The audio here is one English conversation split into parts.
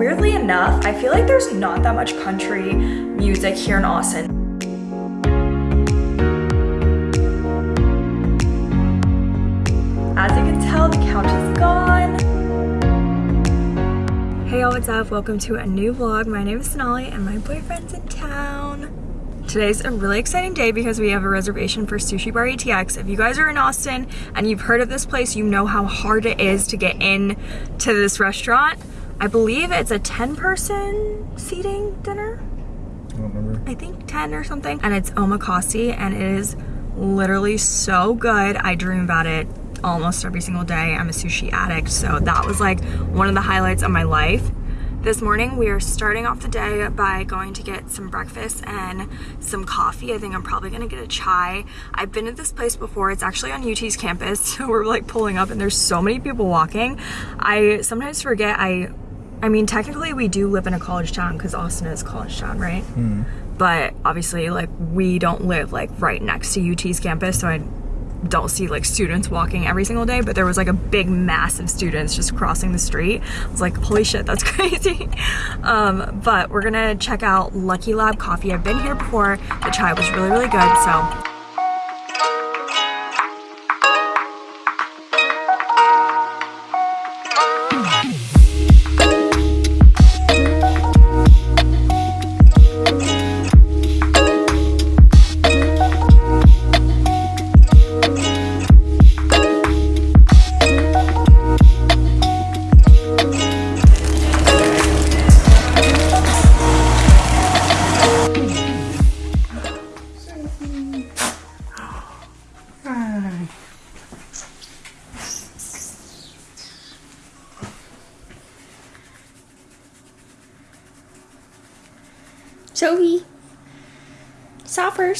Weirdly enough, I feel like there's not that much country music here in Austin. As you can tell, the couch is gone. Hey y'all, what's up? Welcome to a new vlog. My name is Sonali and my boyfriend's in town. Today's a really exciting day because we have a reservation for Sushi Bar ATX. If you guys are in Austin and you've heard of this place, you know how hard it is to get in to this restaurant. I believe it's a 10 person seating dinner. I don't remember. I think 10 or something. And it's omakase and it is literally so good. I dream about it almost every single day. I'm a sushi addict, so that was like one of the highlights of my life. This morning we are starting off the day by going to get some breakfast and some coffee. I think I'm probably gonna get a chai. I've been at this place before. It's actually on UT's campus. So we're like pulling up and there's so many people walking. I sometimes forget I I mean technically we do live in a college town because Austin is a college town, right? But obviously like we don't live like right next to UT's campus so I don't see like students walking every single day, but there was like a big mass of students just crossing the street. I was like, holy shit, that's crazy. Um, but we're gonna check out Lucky Lab Coffee. I've been here before. The chai was really, really good. So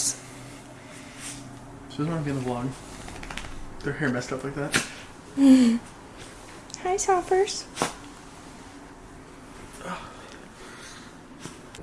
Soppers. She doesn't want to be in the vlog. Their hair messed up like that. Hi, Soppers.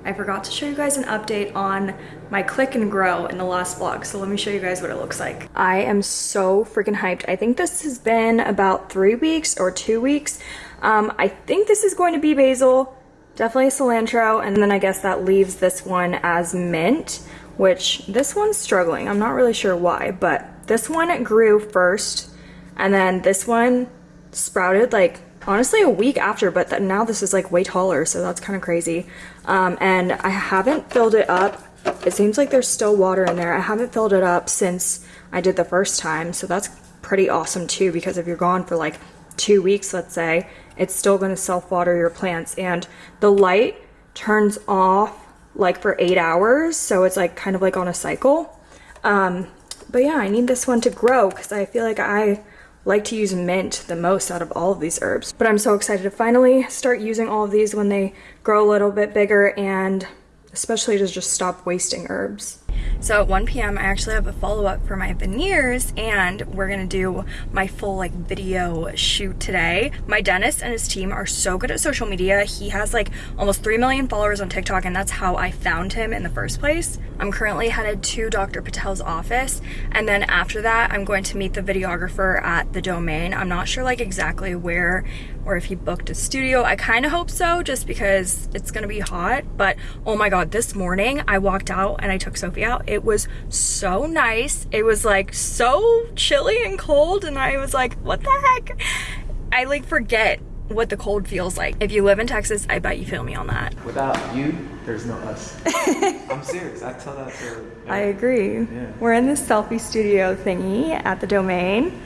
I forgot to show you guys an update on my click and grow in the last vlog. So let me show you guys what it looks like. I am so freaking hyped. I think this has been about three weeks or two weeks. Um, I think this is going to be basil, definitely cilantro, and then I guess that leaves this one as mint, which this one's struggling. I'm not really sure why, but this one grew first, and then this one sprouted like honestly a week after, but th now this is like way taller, so that's kind of crazy. Um, and I haven't filled it up. It seems like there's still water in there. I haven't filled it up since I did the first time, so that's pretty awesome too, because if you're gone for like two weeks, let's say, it's still gonna self-water your plants. And the light turns off like for eight hours, so it's like kind of like on a cycle. Um, but yeah, I need this one to grow because I feel like I like to use mint the most out of all of these herbs. But I'm so excited to finally start using all of these when they grow a little bit bigger and especially to just stop wasting herbs. So at 1 p.m. I actually have a follow-up for my veneers and we're gonna do my full like video shoot today. My dentist and his team are so good at social media. He has like almost 3 million followers on TikTok and that's how I found him in the first place. I'm currently headed to Dr. Patel's office and then after that I'm going to meet the videographer at the domain. I'm not sure like exactly where or if he booked a studio. I kind of hope so just because it's gonna be hot but oh my god this morning I walked out and I took Sophie out. It was so nice. It was like so chilly and cold and I was like what the heck? I like forget what the cold feels like. If you live in Texas, I bet you feel me on that. Without you, there's no us. I'm serious. I tell that to. I agree. Yeah. We're in this selfie studio thingy at the domain.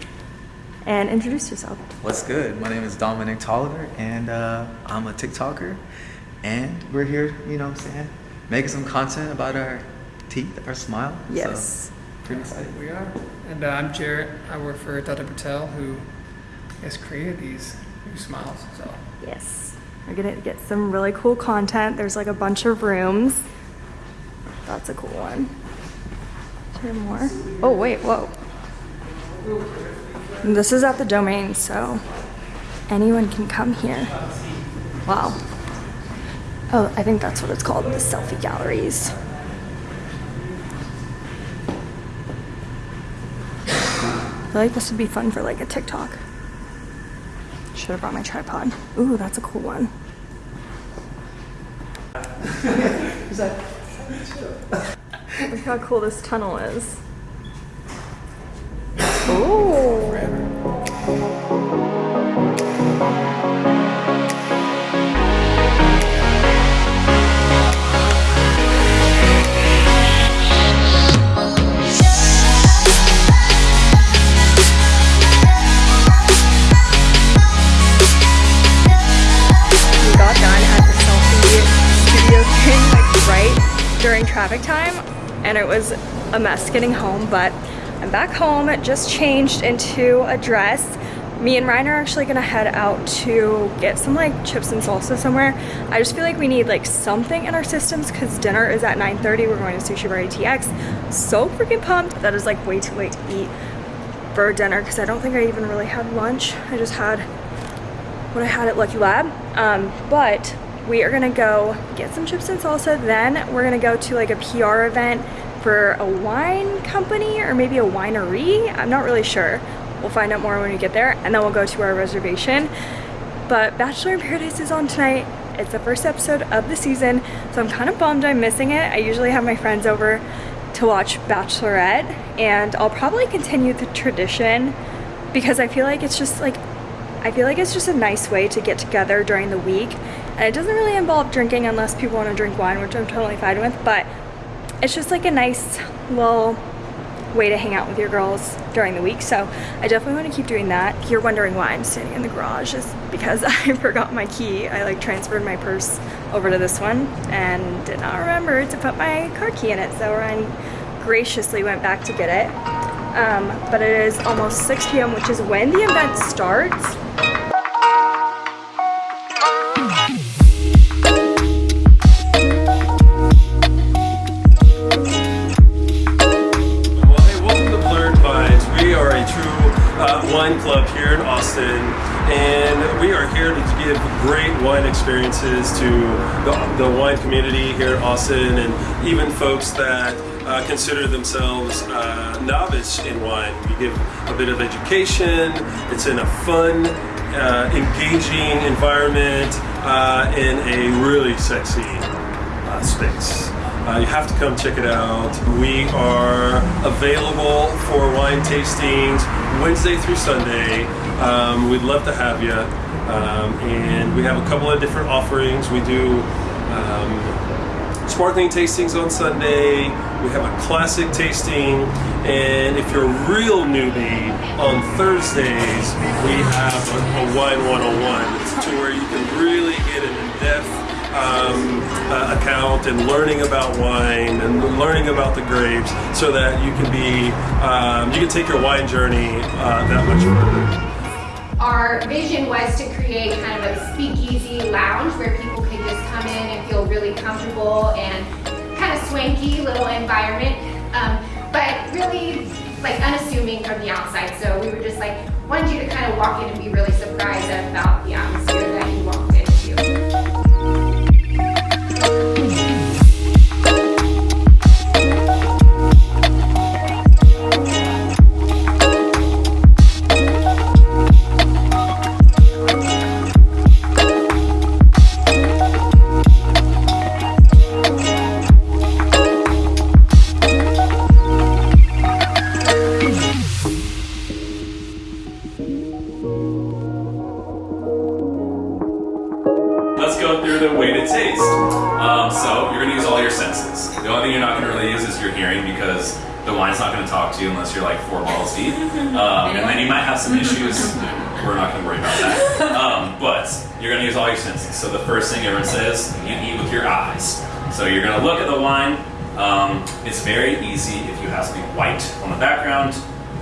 And introduce yourself. What's good? My name is Dominic Tolliver, and uh, I'm a TikToker. And we're here, you know what I'm saying, making some content about our teeth, our smile. Yes. So, pretty excited. We are. And uh, I'm Jarrett. I work for Dr. Patel, who has created these new smiles. So Yes. We're gonna get some really cool content. There's like a bunch of rooms. That's a cool one. Is more? Oh wait, whoa. This is at the domain, so anyone can come here. Wow. Oh, I think that's what it's called, the selfie galleries. I feel like this would be fun for like a TikTok. Should have brought my tripod. Ooh, that's a cool one. Look how cool this tunnel is. Oh. Traffic time and it was a mess getting home but I'm back home. Just changed into a dress. Me and Ryan are actually gonna head out to get some like chips and salsa somewhere. I just feel like we need like something in our systems because dinner is at 9:30. we're going to Sushi Bar ATX so freaking pumped. That is like way too late to eat for dinner because I don't think I even really had lunch. I just had what I had at Lucky Lab. Um, but we are gonna go get some chips and salsa. Then we're gonna go to like a PR event for a wine company or maybe a winery. I'm not really sure. We'll find out more when we get there and then we'll go to our reservation. But Bachelor in Paradise is on tonight. It's the first episode of the season, so I'm kind of bummed I'm missing it. I usually have my friends over to watch Bachelorette and I'll probably continue the tradition because I feel like it's just like I feel like it's just a nice way to get together during the week. And it doesn't really involve drinking unless people want to drink wine, which I'm totally fine with, but it's just like a nice little way to hang out with your girls during the week. So I definitely want to keep doing that. You're wondering why I'm standing in the garage is because I forgot my key. I like transferred my purse over to this one and did not remember to put my car key in it. So Ryan graciously went back to get it. Um, but it is almost 6 p.m., which is when the event starts. Club here in Austin, and we are here to give great wine experiences to the, the wine community here in Austin, and even folks that uh, consider themselves uh, novice in wine. We give a bit of education. It's in a fun, uh, engaging environment uh, in a really sexy uh, space. Uh, you have to come check it out. We are available for wine tastings Wednesday through Sunday. Um, we'd love to have you. Um, and we have a couple of different offerings. We do um, sparkling tastings on Sunday. We have a classic tasting. And if you're a real newbie, on Thursdays, we have a, a wine 101 to where you can really get an in-depth um, uh, account and learning about wine and learning about the grapes so that you can be, um, you can take your wine journey uh, that much further. Our vision was to create kind of a speakeasy lounge where people could just come in and feel really comfortable and kind of swanky little environment, um, but really like unassuming from the outside. So we were just like, wanted you to kind of walk in and be really surprised about the atmosphere Mm-hmm. The wine's not gonna talk to you unless you're like four balls deep. Um, and then you might have some issues. We're not gonna worry about that. Um, but you're gonna use all your senses. So the first thing everyone says, you eat with your eyes. So you're gonna look at the wine. Um, it's very easy if you have something white on the background.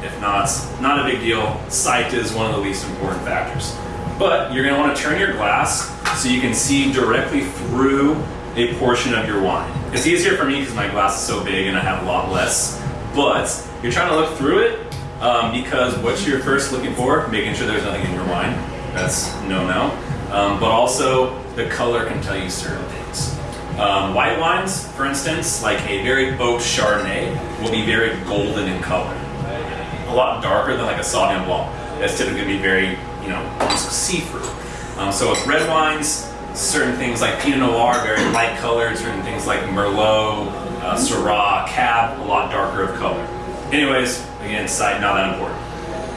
If not, not a big deal. Sight is one of the least important factors. But you're gonna wanna turn your glass so you can see directly through a portion of your wine. It's easier for me because my glass is so big and I have a lot less, but you're trying to look through it um, because what you're first looking for, making sure there's nothing in your wine, that's no-no. Um, but also, the color can tell you certain things. Um, white wines, for instance, like a very oak Chardonnay, will be very golden in color. A lot darker than like a Sauvignon Blanc. That's typically gonna be very, you know, almost see-through. Um, so with red wines, certain things like Pinot Noir, very light colored, certain things like Merlot, uh, Syrah, Cab, a lot darker of color. Anyways, again, side not that important.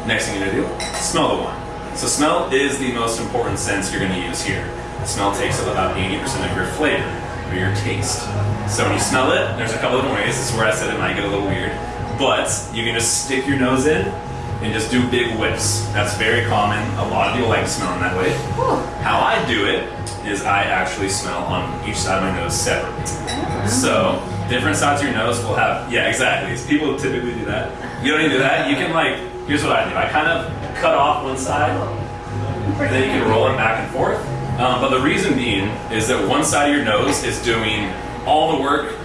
Next thing you're gonna do, smell the wine. So smell is the most important sense you're gonna use here. Smell takes up about 80% of your flavor, or your taste. So when you smell it, there's a couple different ways. This is where I said it might get a little weird. But you can just stick your nose in and just do big whiffs. That's very common. A lot of people like smelling that way. How I do it is I actually smell on each side of my nose separately. So different sides of your nose will have, yeah, exactly. People typically do that. You don't need to do that. You can like, here's what I do. I kind of cut off one side, and then you can roll it back and forth. Um, but the reason being is that one side of your nose is doing all the work.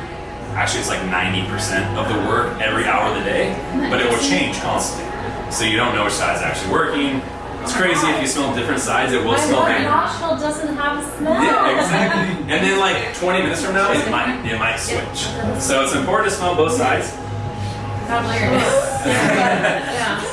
Actually, it's like 90% of the work every hour of the day, but it will change constantly. So you don't know which side's actually working. It's crazy if you smell different sides, it will My smell different. nostril doesn't have a smell. Yeah, exactly. And then like 20 minutes from now, it might it might switch. So it's important to smell both sides.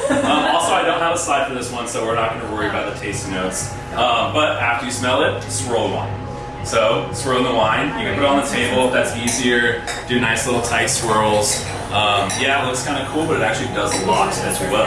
Um, also, I don't have a slide for this one, so we're not going to worry about the tasting notes. Um, but after you smell it, swirl the wine. So swirl the wine. You can put it on the table if that's easier. Do nice little tight swirls. Um, yeah, it looks kind of cool, but it actually does a lot as well.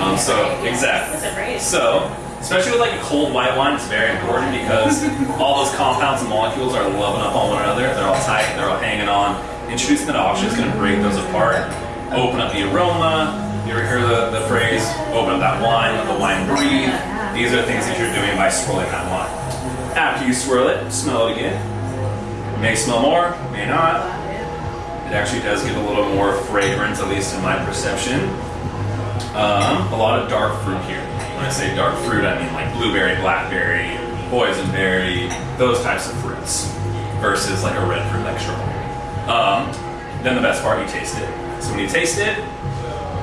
Um, so exactly. So especially with like a cold white wine, it's very important because all those compounds and molecules are loving up on one another. They're all tight. They're all hanging on. Introducing that oxygen is going to break those apart. Open up the aroma. You ever hear the, the phrase, open up that wine, let the wine breathe? These are things that you're doing by swirling that wine. After you swirl it, smell it again. May smell more, may not. It actually does give a little more fragrance, at least in my perception. Um, a lot of dark fruit here. When I say dark fruit, I mean like blueberry, blackberry, boysenberry, those types of fruits, versus like a red fruit like strawberry. Um, then the best part, you taste it. So when you taste it,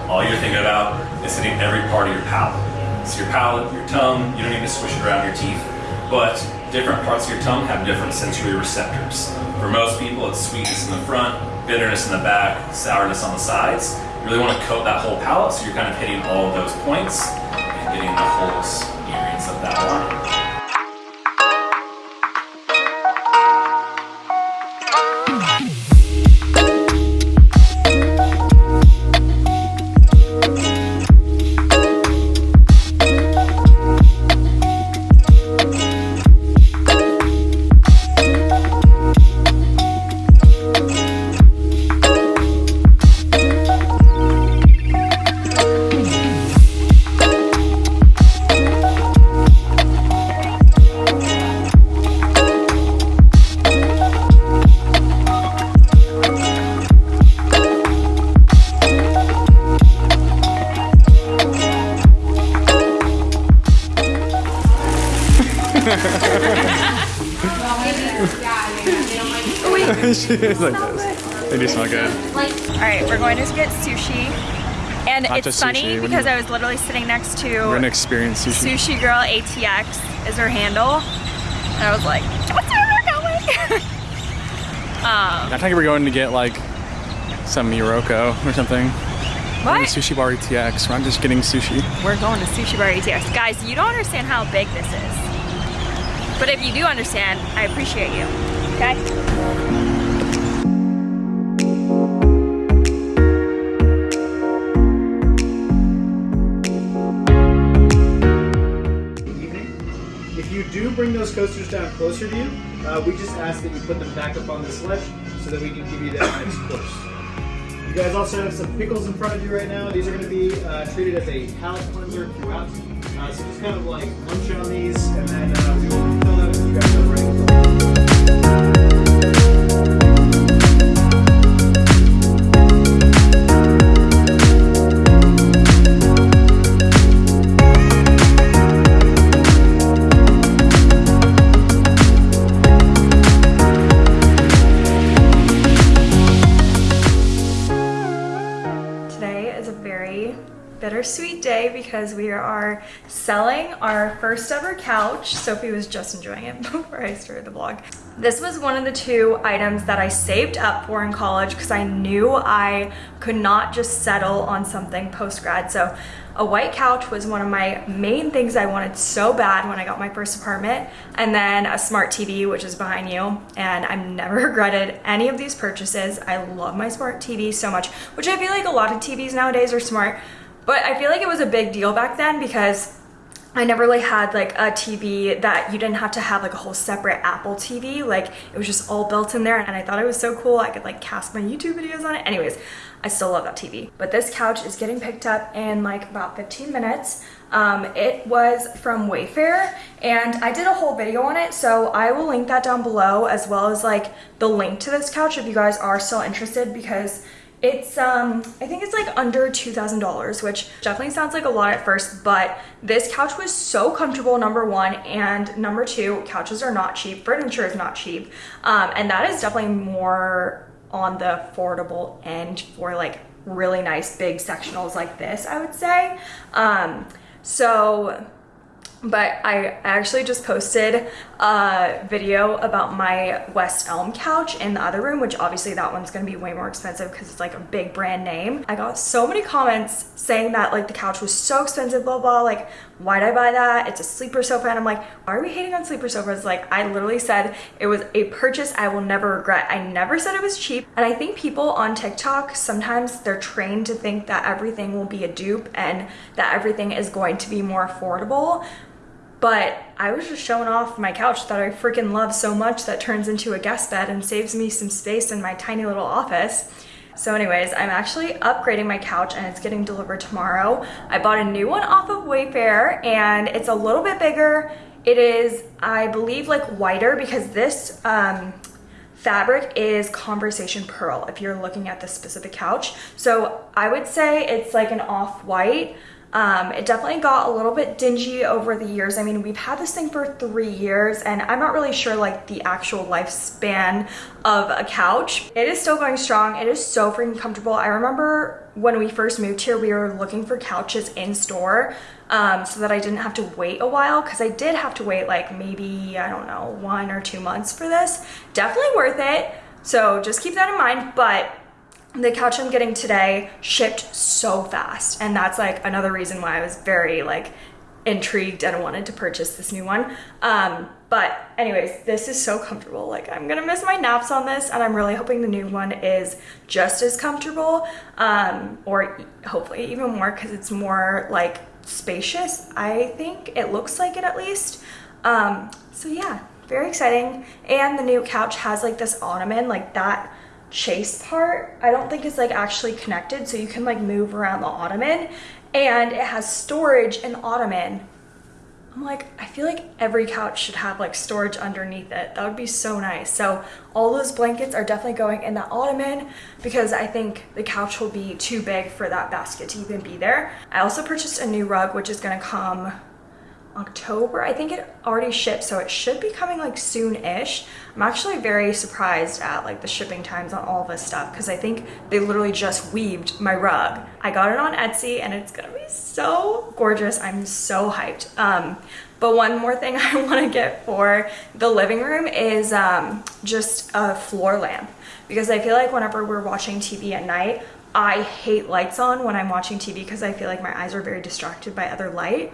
all you're thinking about is hitting every part of your palate. So your palate, your tongue, you don't need to swish it around your teeth, but different parts of your tongue have different sensory receptors. For most people, it's sweetness in the front, bitterness in the back, sourness on the sides. You really want to coat that whole palate so you're kind of hitting all of those points and getting the whole experience of that wine. It's just funny sushi, because I was literally sitting next We're to gonna experience sushi. Sushi Girl ATX is her handle. And I was like, what's where we're going? um, I think we're going to get like some Morocco or something. what? Sushi bar ATX. We're not just getting sushi. We're going to Sushi Bar ATX. Guys, you don't understand how big this is. But if you do understand, I appreciate you. Okay? Bring those coasters down closer to you, uh, we just ask that you put them back up on the sledge so that we can give you that next course. You guys also have some pickles in front of you right now. These are going to be uh, treated as a palate cleanser throughout. Uh, so just kind of like munch on these, and then uh, we will fill out if you guys are ready. Very bittersweet day because we are selling our first ever couch. Sophie was just enjoying it before I started the vlog. This was one of the two items that I saved up for in college because I knew I could not just settle on something post-grad. So a white couch was one of my main things I wanted so bad when I got my first apartment. And then a smart TV, which is behind you. And I've never regretted any of these purchases. I love my smart TV so much, which I feel like a lot of TVs nowadays are smart. But I feel like it was a big deal back then because I never really had like a TV that you didn't have to have like a whole separate Apple TV. Like it was just all built in there and I thought it was so cool. I could like cast my YouTube videos on it. Anyways, I still love that TV. But this couch is getting picked up in like about 15 minutes. Um, it was from Wayfair and I did a whole video on it. So I will link that down below as well as like the link to this couch if you guys are still interested because it's, um, I think it's like under $2,000, which definitely sounds like a lot at first, but this couch was so comfortable, number one, and number two, couches are not cheap, furniture is not cheap, um, and that is definitely more on the affordable end for like really nice big sectionals like this, I would say. Um, so but I actually just posted a video about my West Elm couch in the other room, which obviously that one's gonna be way more expensive because it's like a big brand name. I got so many comments saying that like the couch was so expensive, blah, blah, like why'd I buy that? It's a sleeper sofa. And I'm like, why are we hating on sleeper sofas? Like I literally said it was a purchase I will never regret. I never said it was cheap. And I think people on TikTok, sometimes they're trained to think that everything will be a dupe and that everything is going to be more affordable but I was just showing off my couch that I freaking love so much that turns into a guest bed and saves me some space in my tiny little office. So anyways, I'm actually upgrading my couch and it's getting delivered tomorrow. I bought a new one off of Wayfair and it's a little bit bigger. It is, I believe, like whiter because this um, fabric is Conversation Pearl if you're looking at this specific couch. So I would say it's like an off-white. Um, it definitely got a little bit dingy over the years. I mean, we've had this thing for three years and I'm not really sure like the actual lifespan of a couch. It is still going strong. It is so freaking comfortable. I remember when we first moved here, we were looking for couches in store um, so that I didn't have to wait a while because I did have to wait like maybe, I don't know, one or two months for this. Definitely worth it. So just keep that in mind. But the couch I'm getting today shipped so fast. And that's like another reason why I was very like intrigued and wanted to purchase this new one. Um, but anyways, this is so comfortable. Like I'm gonna miss my naps on this and I'm really hoping the new one is just as comfortable um, or hopefully even more because it's more like spacious. I think it looks like it at least. Um, so yeah, very exciting. And the new couch has like this ottoman, like that chase part I don't think is like actually connected. So you can like move around the ottoman and it has storage in the ottoman. I'm like I feel like every couch should have like storage underneath it. That would be so nice. So all those blankets are definitely going in that ottoman because I think the couch will be too big for that basket to even be there. I also purchased a new rug which is gonna come October. I think it already shipped, so it should be coming like soon-ish. I'm actually very surprised at like the shipping times on all this stuff because I think they literally just weaved my rug. I got it on Etsy and it's gonna be so gorgeous. I'm so hyped. Um, but one more thing I want to get for the living room is um, just a floor lamp because I feel like whenever we're watching TV at night, I hate lights on when I'm watching TV because I feel like my eyes are very distracted by other light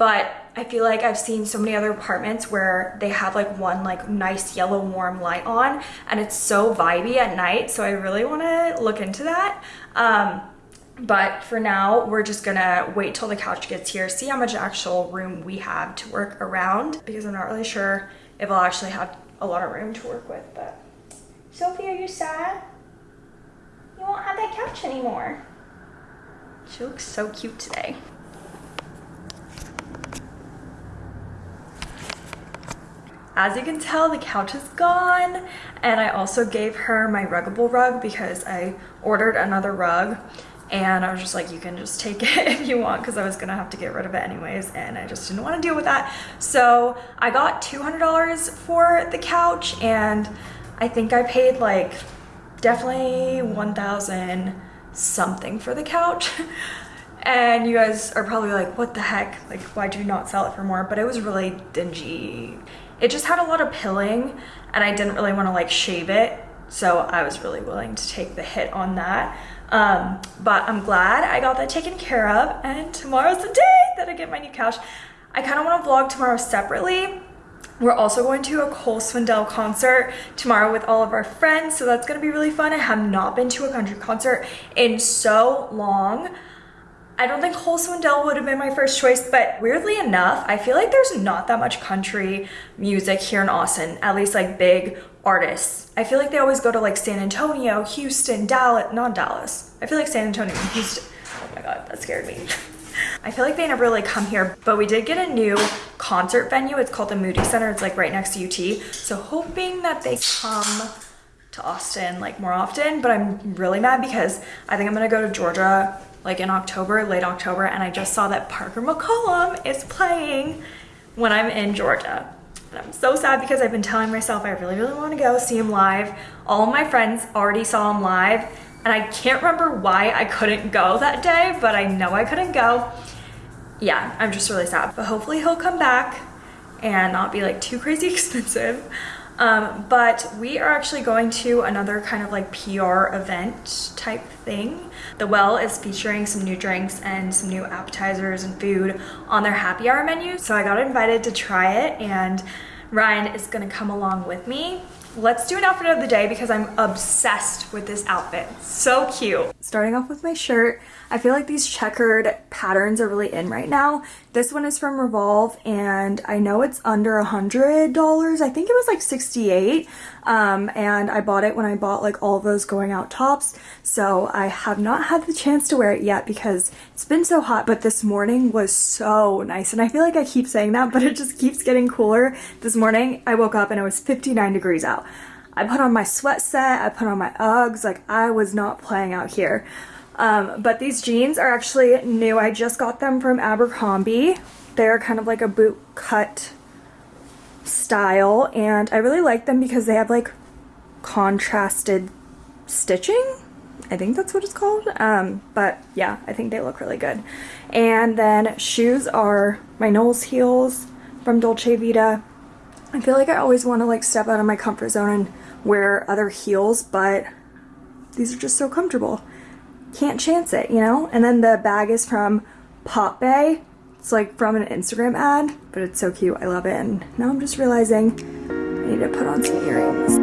but I feel like I've seen so many other apartments where they have like one like nice yellow warm light on and it's so vibey at night so I really want to look into that um, but for now we're just gonna wait till the couch gets here see how much actual room we have to work around because I'm not really sure if I'll actually have a lot of room to work with but Sophie are you sad? You won't have that couch anymore. She looks so cute today. As you can tell, the couch is gone. And I also gave her my ruggable rug because I ordered another rug and I was just like, you can just take it if you want because I was gonna have to get rid of it anyways and I just didn't want to deal with that. So I got $200 for the couch and I think I paid like definitely 1,000 something for the couch. and you guys are probably like, what the heck? Like, why'd you not sell it for more? But it was really dingy it just had a lot of pilling and I didn't really want to like shave it. So I was really willing to take the hit on that. Um, but I'm glad I got that taken care of and tomorrow's the day that I get my new couch. I kind of want to vlog tomorrow separately. We're also going to a Cole Swindell concert tomorrow with all of our friends, so that's going to be really fun. I have not been to a country concert in so long. I don't think Swindell would have been my first choice, but weirdly enough, I feel like there's not that much country music here in Austin, at least like big artists. I feel like they always go to like San Antonio, Houston, Dallas, not Dallas. I feel like San Antonio Houston. Oh my God, that scared me. I feel like they never really come here, but we did get a new concert venue. It's called the Moody Center. It's like right next to UT. So hoping that they come to Austin like more often, but I'm really mad because I think I'm gonna go to Georgia like in October, late October, and I just saw that Parker McCollum is playing when I'm in Georgia. And I'm so sad because I've been telling myself I really, really want to go see him live. All my friends already saw him live, and I can't remember why I couldn't go that day, but I know I couldn't go. Yeah, I'm just really sad, but hopefully he'll come back and not be like too crazy expensive. Um, but we are actually going to another kind of like PR event type thing. The Well is featuring some new drinks and some new appetizers and food on their happy hour menu. So I got invited to try it and Ryan is gonna come along with me. Let's do an outfit of the day because I'm obsessed with this outfit. So cute. Starting off with my shirt, I feel like these checkered patterns are really in right now. This one is from Revolve and I know it's under a hundred dollars. I think it was like 68 um, and I bought it when I bought like all those going out tops. So I have not had the chance to wear it yet because it's been so hot but this morning was so nice and I feel like I keep saying that but it just keeps getting cooler. This morning I woke up and it was 59 degrees out. I put on my sweat set, I put on my Uggs, like I was not playing out here. Um, but these jeans are actually new. I just got them from Abercrombie. They're kind of like a boot cut style and I really like them because they have like contrasted stitching. I think that's what it's called. Um, but yeah, I think they look really good. And then shoes are my Knowles heels from Dolce Vita. I feel like I always want to like step out of my comfort zone and wear other heels, but these are just so comfortable can't chance it, you know? And then the bag is from Pop Bay. It's like from an Instagram ad, but it's so cute. I love it. And now I'm just realizing I need to put on some earrings.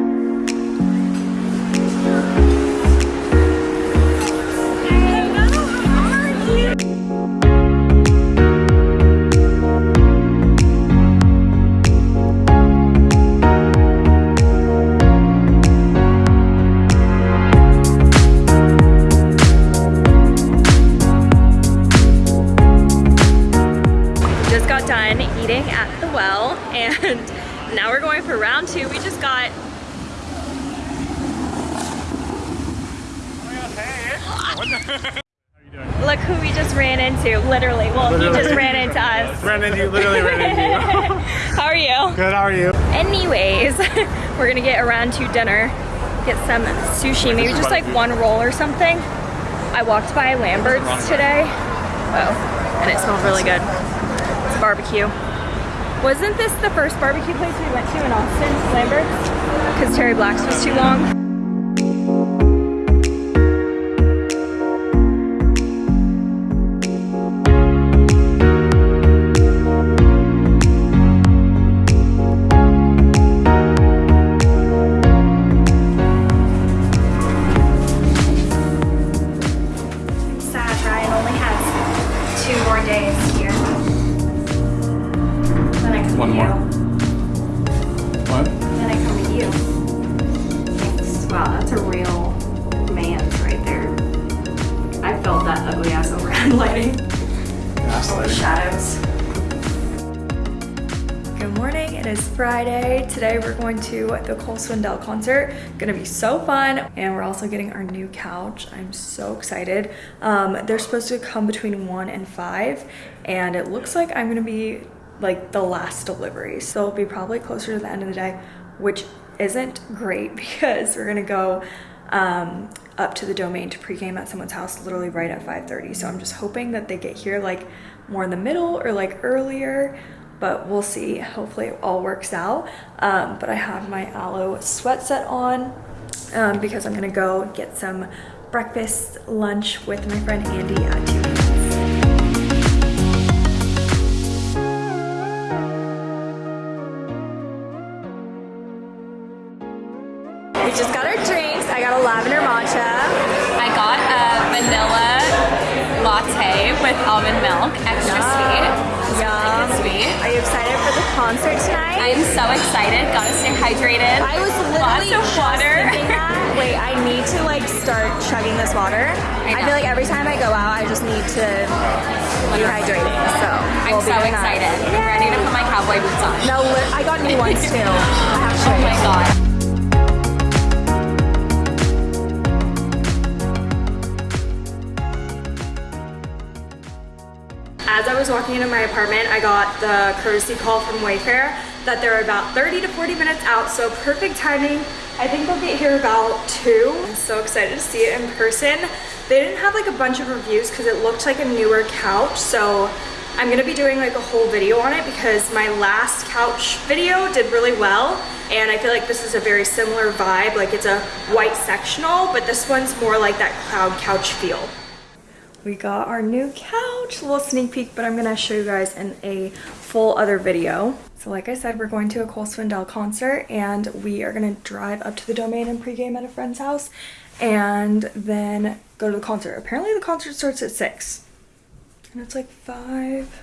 Eating at the well and now we're going for round two. We just got Look who we just ran into, literally. Well, he just ran into us. Ran into you, literally ran into you. How are you? Good, how are you? Anyways, we're gonna get a round two dinner, get some sushi, maybe just like one roll or something. I walked by Lambert's today. Oh, and it smells really good. It's barbecue. Wasn't this the first barbecue place we went to in Austin, Lambert's? Because Terry Black's was too long. More. you. What? Then I come to you. Thanks. Wow, that's a real man's right there. I felt that ugly ass overhead lighting. All the shadows. Good morning, it is Friday. Today we're going to the Cole Swindell concert. Gonna be so fun. And we're also getting our new couch. I'm so excited. Um, they're supposed to come between one and five. And it looks like I'm gonna be like the last delivery. So it'll be probably closer to the end of the day, which isn't great because we're gonna go um, up to the domain to pregame at someone's house literally right at 5.30. So I'm just hoping that they get here like more in the middle or like earlier, but we'll see. Hopefully it all works out. Um, but I have my Alo sweat set on um, because I'm gonna go get some breakfast, lunch with my friend Andy at 2 tonight? I'm so excited. Gotta stay hydrated. I was Lots literally of just water. thinking that. Wait, I need to like start chugging this water. I, know. feel like every time I go out, I just need to be hydrating. So I'm we'll be so doing that. excited. I'm ready to put my cowboy boots on. No, I got new ones too. I Oh my god. As I was walking into my apartment, I got the courtesy call from Wayfair that they're about 30 to 40 minutes out, so perfect timing. I think they'll get here about 2. I'm so excited to see it in person. They didn't have like a bunch of reviews because it looked like a newer couch, so I'm gonna be doing like a whole video on it because my last couch video did really well and I feel like this is a very similar vibe. Like it's a white sectional, but this one's more like that cloud couch feel. We got our new couch, a little sneak peek, but I'm gonna show you guys in a full other video. So like I said, we're going to a Cole Swindell concert and we are gonna drive up to the domain and pregame at a friend's house and then go to the concert. Apparently the concert starts at six and it's like five,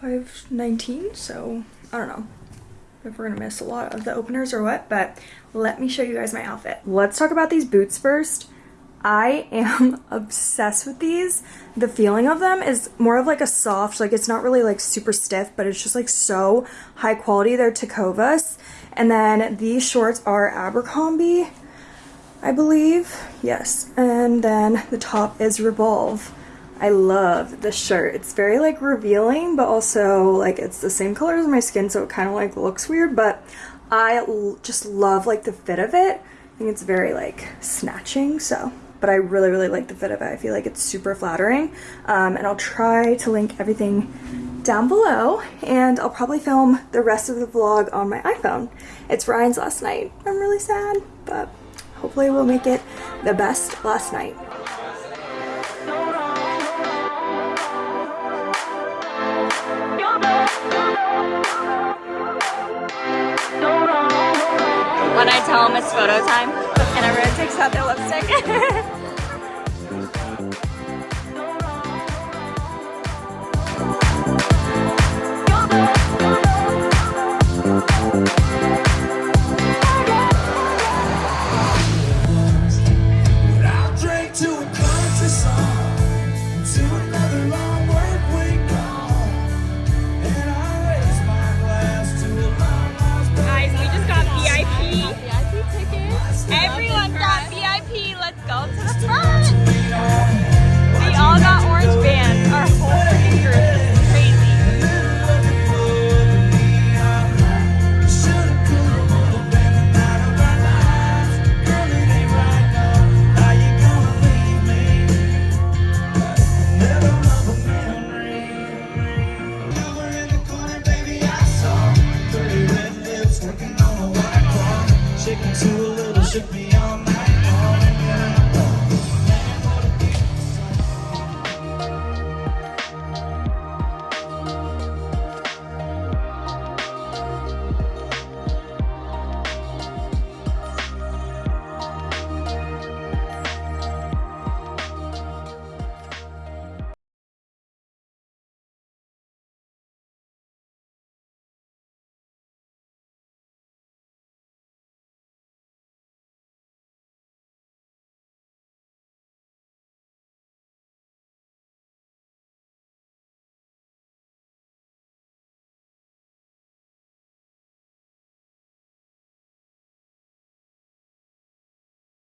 519, so I don't know if we're gonna miss a lot of the openers or what, but let me show you guys my outfit. Let's talk about these boots first. I am obsessed with these. The feeling of them is more of like a soft, like it's not really like super stiff, but it's just like so high quality. They're Tecovas. And then these shorts are Abercrombie, I believe. Yes. And then the top is Revolve. I love the shirt. It's very like revealing, but also like it's the same color as my skin, so it kind of like looks weird, but I just love like the fit of it. I think it's very like snatching, so but I really really like the fit of it. I feel like it's super flattering. Um, and I'll try to link everything down below and I'll probably film the rest of the vlog on my iPhone. It's Ryan's last night. I'm really sad, but hopefully we'll make it the best last night. Tell them it's photo time and everyone takes out their lipstick.